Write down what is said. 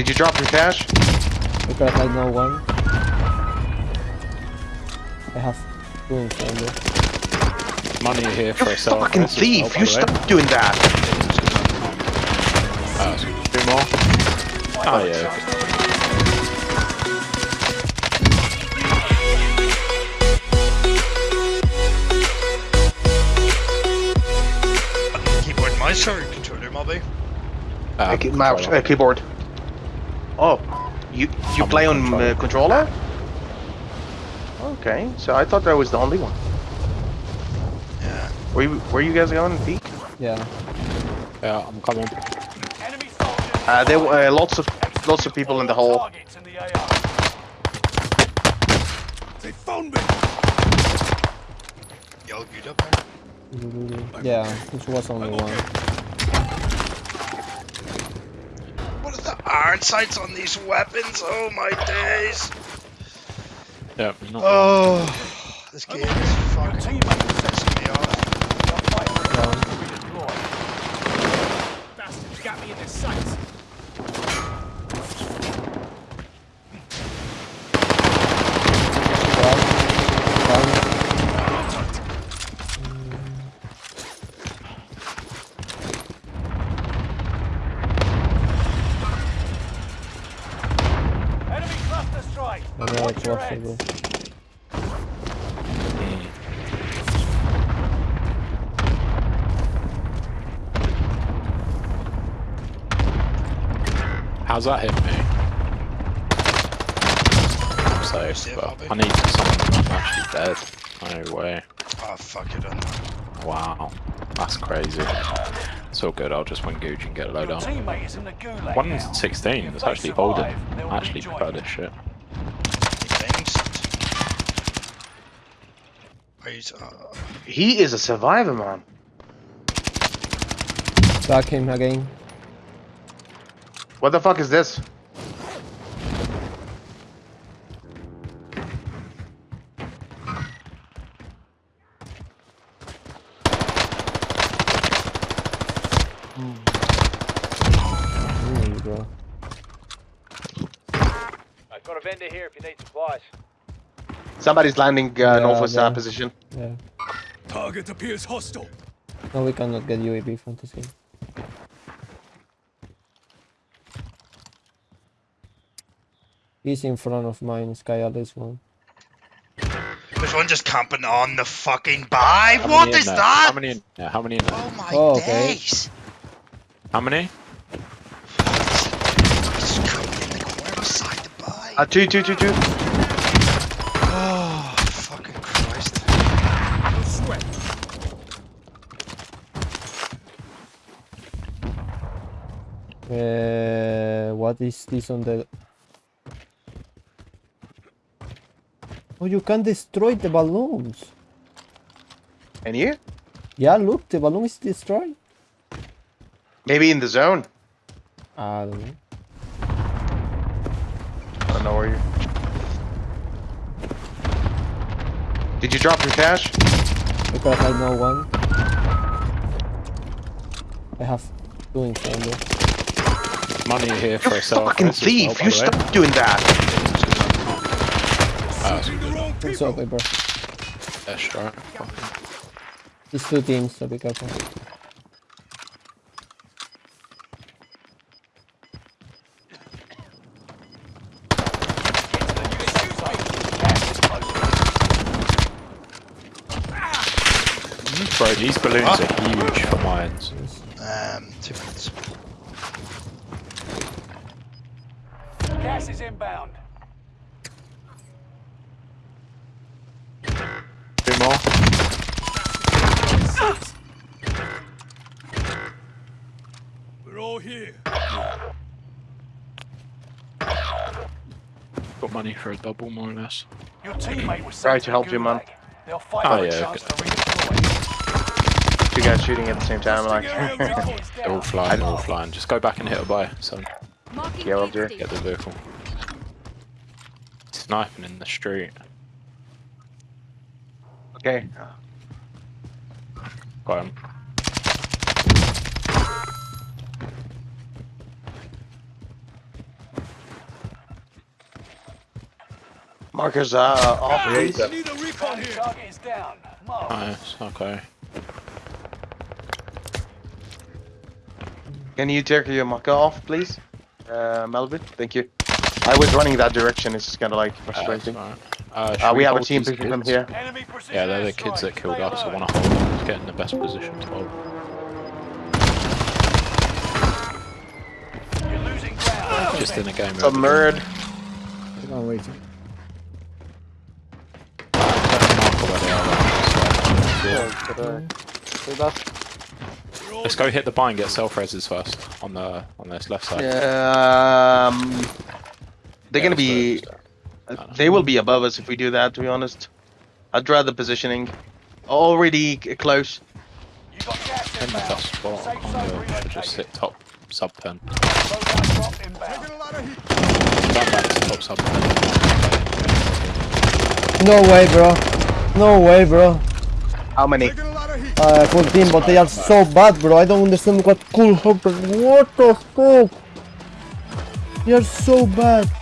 Did you drop your cash? I Because I know one. I have two in front Money here You for a sell. fucking thief! You stop doing that! Two more. Oh yeah. okay. Keyboard and mouse or controller, maybe? Uh, Uh, mouse, uh, keyboard. Oh, you you I'm play on on uh, controller? Okay, so I thought that was the only one. Yeah. Where you where you guys going, Pete? Yeah. Yeah, I'm coming. Uh, there were uh, lots of lots of people in the hole. Targets in the AR. They found me! Y'all good up there? Yeah, this was only one. What are the iron sights on these weapons? Oh my days! Yeah, not Oh, this game is Your fucking teammate was set pissing me off. Your fight for it to redeploy. Bastards got me in their sights. Strike. Another Watch your cluster go. How's that hit me? I'm safe, Yeah, but. I need someone I'm actually dead. No way. Oh fuck it, I'm Wow. That's crazy. It's all good, I'll just win Gooch and get a load on. up. teammate is in the gulag One now. sixteen, If actually survive, holding. I actually rejoin prefer this shit. Wait, uh, He is a survivor, man. Back him again. What the fuck is this? There you go. I've got a vendor here if you need supplies. Somebody's landing uh, Yeah, northwest uh, yeah. position. Yeah. Target appears hostile. No, we cannot get UAV from this game. He's in front of mine, Sky at this one. there's one just camping on the fucking buy. How What many in is there? that? How many in there? How many in there? Oh my Oh, okay. days! How many? Just coming in the corner beside the buy. Uh, two, two, two, two. Oh, fucking Christ. No sweat. Uh, what is this on the... Oh, you can destroy the balloons. And you? Yeah, look, the balloon is destroyed. Maybe in the zone. I don't know. I don't know where you. Did you drop your cash? Because I know one. I have two in front of Money here for You a sell. fucking thief! You stop doing that! Shooting the wrong It's people. okay, bro. That's right. It's two teams, so be careful. Bro, these balloons are huge for mines. Um, two minutes. Gas is inbound. Two more. We're all here. Got money for a double, more or less. Your teammate was Try sent to help you, man. They'll fight oh, yeah, chance okay. to redeploy. Two guys shooting at the same time, like. they're all flying, they're all flying. Just go back and hit a buy, son. Yeah, I'll do it. Get the vehicle. Sniping in the street. Okay. Got him. Markers uh, off. the we need a recon here. Down. Nice. Okay. Can you take your marker off, please? Uh, Melvin, thank you. I was running that direction, it's kind of like Uh, frustrating. alright. uh, should Uh, we have a team these picking from kids? here. Yeah, they're the kids that killed Stay us. I want to hold them to get in the best position to hold. You're losing ground. Just in a game. Some nerd. I'm waiting. So that's Let's go hit the buy and get self reses first on the on this left side. Um, they're Yeah, gonna be. it, let's do it. They will be above us if we do that. To be honest, I'd rather positioning. Already c- close. You got gas In the inbound. spot Safe on the should relocated. just sit top sub ten. Loadout drop inbound. Taking a lot of heat. Stand back to top sub ten. no way bro. No way bro. How many? Taking a lot of heat. Uh, 14 but they are so bad bro. I don't understand what cool happened. What the fuck? They are so bad.